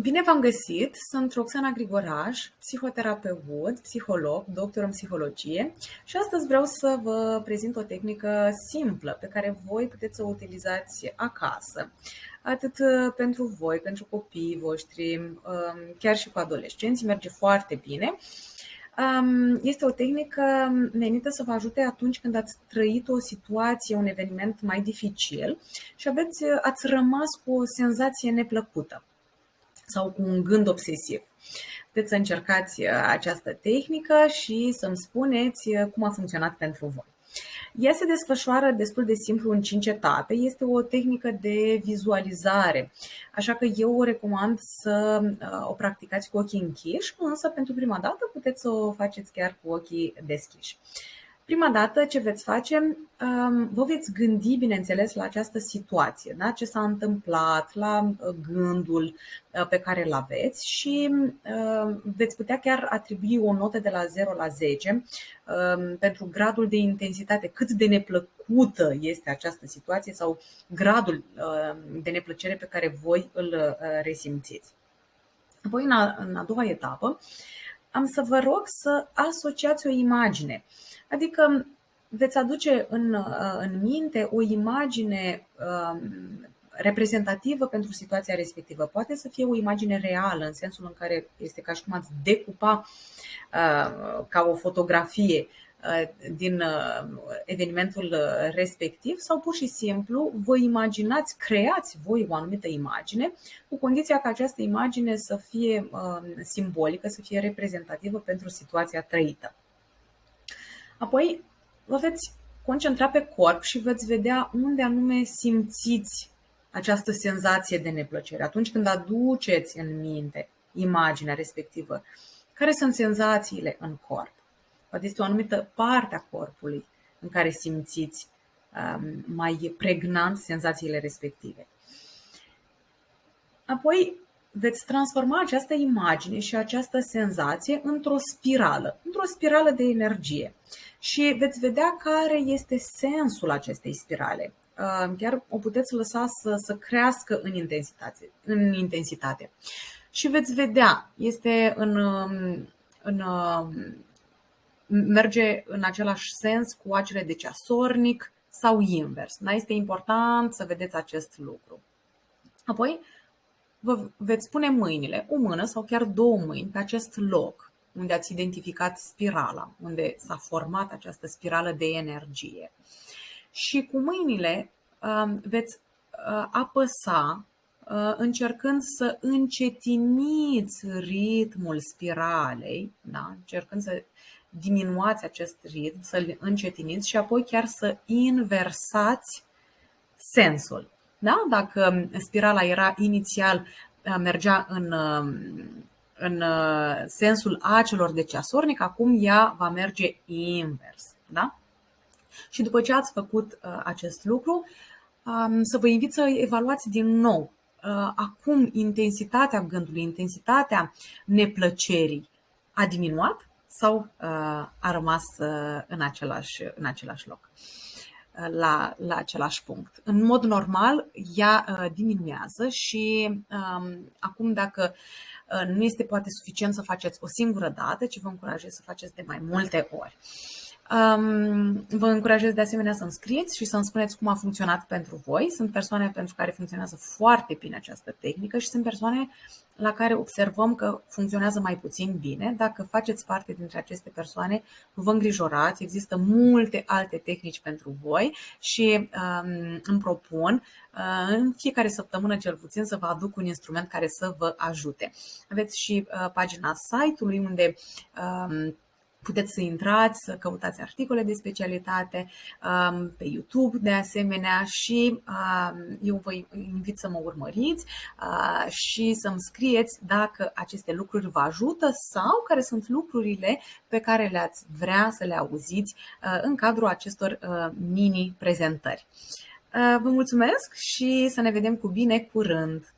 Bine v-am găsit! Sunt Roxana Grigoraj, psihoterapeut, psiholog, doctor în psihologie și astăzi vreau să vă prezint o tehnică simplă pe care voi puteți să o utilizați acasă, atât pentru voi, pentru copiii voștri, um, chiar și cu adolescenții, merge foarte bine. Um, este o tehnică menită să vă ajute atunci când ați trăit o situație, un eveniment mai dificil și aveți, ați rămas cu o senzație neplăcută sau cu un gând obsesiv. Puteți să încercați uh, această tehnică și să-mi spuneți uh, cum a funcționat pentru voi. Ea se desfășoară destul de simplu în cinci etape. Este o tehnică de vizualizare, așa că eu o recomand să uh, o practicați cu ochii închiși, însă pentru prima dată puteți să o faceți chiar cu ochii deschiși. Prima dată ce veți face, um, vă veți gândi, bineînțeles, la această situație, da? ce s-a întâmplat, la uh, gândul uh, pe care îl aveți și uh, veți putea chiar atribui o notă de la 0 la 10 um, pentru gradul de intensitate, cât de neplăcută este această situație sau gradul de neplăcere pe care voi îl resimțiți. Apoi, în a, în a doua etapă, am să vă rog să asociați o imagine. Adică veți aduce în, uh, în minte o imagine um, reprezentativă pentru situația respectivă. Poate să fie o imagine reală, în sensul în care este ca și cum ați decupa uh, ca o fotografie uh, din evenimentul respectiv sau pur și simplu vă imaginați, creați voi o anumită imagine cu condiția ca această imagine să fie simbolică, să fie reprezentativă pentru situația trăită. Apoi vă veți concentra pe corp și veți vedea unde anume simțiți această senzație de neplăcere. Atunci când aduceți în minte imaginea respectivă, care sunt senzațiile în corp? Poate este o anumită parte a corpului în care simțiți um, mai pregnant senzațiile respective. Apoi veți transforma această imagine și această senzație într-o spirală, într-o spirală de energie și veți vedea care este sensul acestei spirale. Uh, chiar o puteți lăsa să, să crească în intensitate, în intensitate. Și veți vedea, este în, um, în, um, merge în același sens cu acele de ceasornic sau invers. Da? Este important să vedeți acest lucru. Apoi, vă veți pune mâinile, o mână sau chiar două mâini pe acest loc unde ați identificat spirala, unde s-a format această spirală de energie. Și cu mâinile um, veți uh, apăsa uh, încercând să încetiniți ritmul spiralei, da? încercând să diminuați acest ritm, să-l încetiniți și apoi chiar să inversați sensul. Da? Dacă spirala era inițial, uh, mergea în, um, în uh, sensul acelor de ceasornic, acum ea va merge invers. Da? Și după ce ați făcut uh, acest lucru, um, să vă invit să evaluați din nou acum intensitatea gândului, intensitatea neplăcerii a diminuat sau a rămas în același, în același loc la, la același punct. În mod normal, ea uh, diminuează și um, acum dacă uh, nu este poate suficient să faceți o singură dată, ci vă încurajez să faceți de mai multe ori. Um, vă încurajez de asemenea să-mi scrieți și să-mi spuneți cum a funcționat pentru voi. Sunt persoane pentru care funcționează foarte bine această tehnică și sunt persoane la care observăm că funcționează mai puțin bine. Dacă faceți parte dintre aceste persoane, nu vă îngrijorați, există multe alte tehnici pentru voi și um, îmi propun uh, în fiecare săptămână cel puțin să vă aduc un instrument care să vă ajute. Aveți și uh, pagina site-ului unde um, puteți să intrați, să căutați articole de specialitate um, pe YouTube de asemenea și um, eu vă invit să mă urmăriți uh, și să-mi scrieți dacă aceste lucruri vă ajută sau care sunt lucrurile pe care le-ați vrea să le auziți uh, în cadrul acestor uh, mini prezentări. Vă mulțumesc și să ne vedem cu bine curând!